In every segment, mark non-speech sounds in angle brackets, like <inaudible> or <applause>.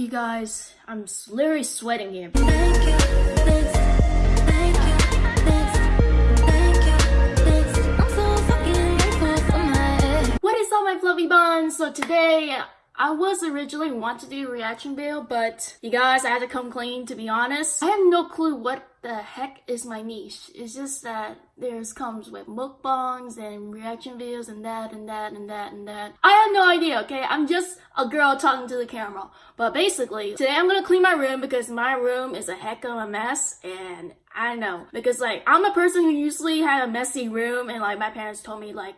you guys, I'm literally sweating here. What is up, my fluffy buns? So today, I was originally want to do a reaction video, but you guys, I had to come clean. To be honest, I have no clue what the heck is my niche. It's just that there's comes with mukbangs and reaction videos and that and that and that and that. I have no idea. Okay, I'm just a girl talking to the camera. But basically, today I'm gonna clean my room because my room is a heck of a mess and I know because like I'm a person who usually had a messy room and like my parents told me like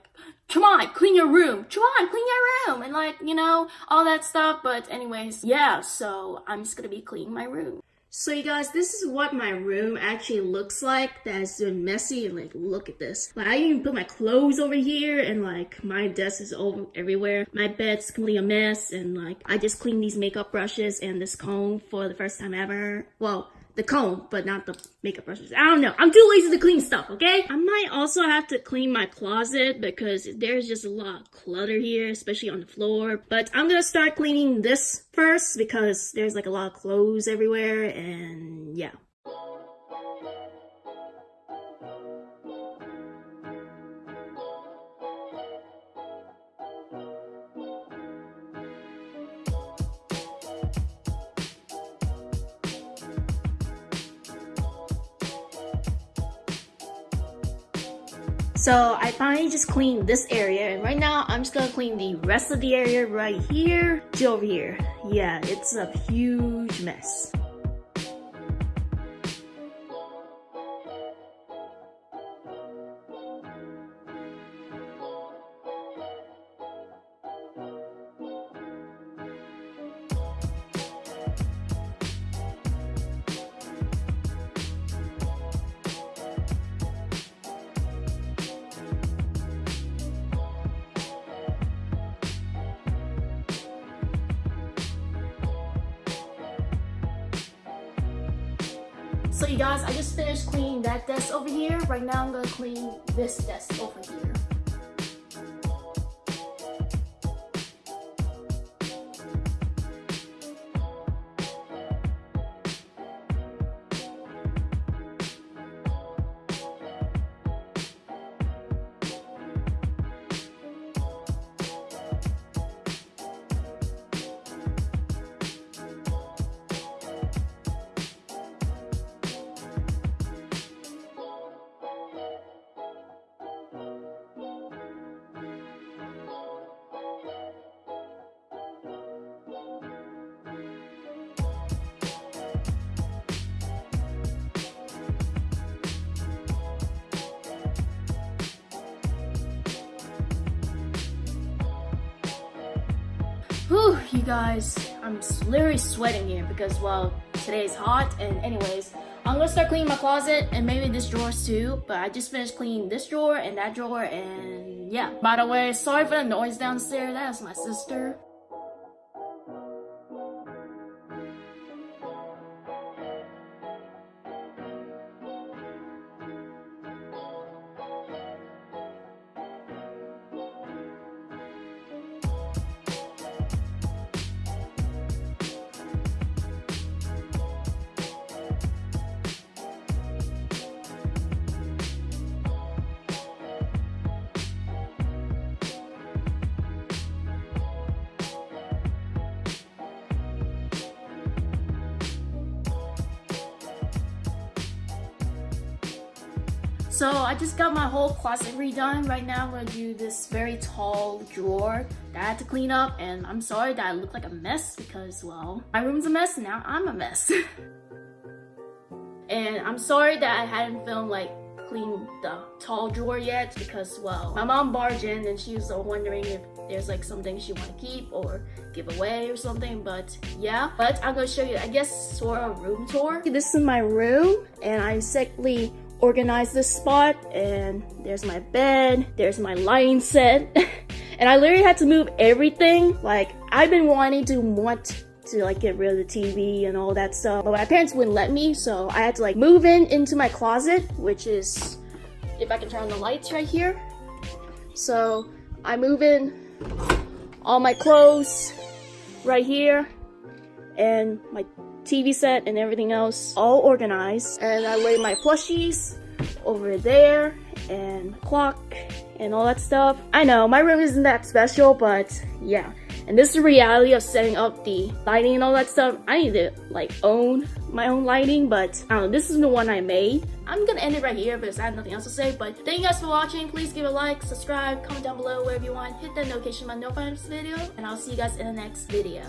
come on clean your room come on clean your room and like you know all that stuff but anyways yeah so I'm just gonna be cleaning my room so you guys, this is what my room actually looks like that's been messy and like look at this. Like I even put my clothes over here and like my desk is over everywhere. My bed's completely a mess and like I just cleaned these makeup brushes and this comb for the first time ever. Well, the comb, but not the makeup brushes. I don't know. I'm too lazy to clean stuff, okay? I might also have to clean my closet because there's just a lot of clutter here, especially on the floor. But I'm gonna start cleaning this first because there's like a lot of clothes everywhere and yeah. So I finally just cleaned this area and right now I'm just gonna clean the rest of the area right here to over here. Yeah, it's a huge mess. So you guys, I just finished cleaning that desk over here. Right now I'm gonna clean this desk over here. Whew, you guys, I'm literally sweating here because, well, today's hot. And anyways, I'm gonna start cleaning my closet and maybe this drawers too. But I just finished cleaning this drawer and that drawer and yeah. By the way, sorry for the noise downstairs. That is my sister. So I just got my whole closet redone. Right now I'm gonna do this very tall drawer that I had to clean up and I'm sorry that I look like a mess because well, my room's a mess now I'm a mess. <laughs> and I'm sorry that I hadn't filmed like clean the tall drawer yet because well, my mom barged in and she was wondering if there's like something she want to keep or give away or something but yeah but i'm gonna show you i guess sort of room tour this is my room and i secondly organized this spot and there's my bed there's my lighting set <laughs> and i literally had to move everything like i've been wanting to want to like get rid of the TV and all that stuff. But my parents wouldn't let me, so I had to like move in into my closet, which is if I can turn on the lights right here. So I move in all my clothes right here and my TV set and everything else all organized. And I lay my plushies over there and clock and all that stuff. I know my room isn't that special, but yeah. And this is the reality of setting up the lighting and all that stuff. I need to like own my own lighting, but I don't know, this is the one I made. I'm gonna end it right here because I have nothing else to say, but thank you guys for watching. Please give a like, subscribe, comment down below wherever you want, hit that notification button, notify this video, and I'll see you guys in the next video.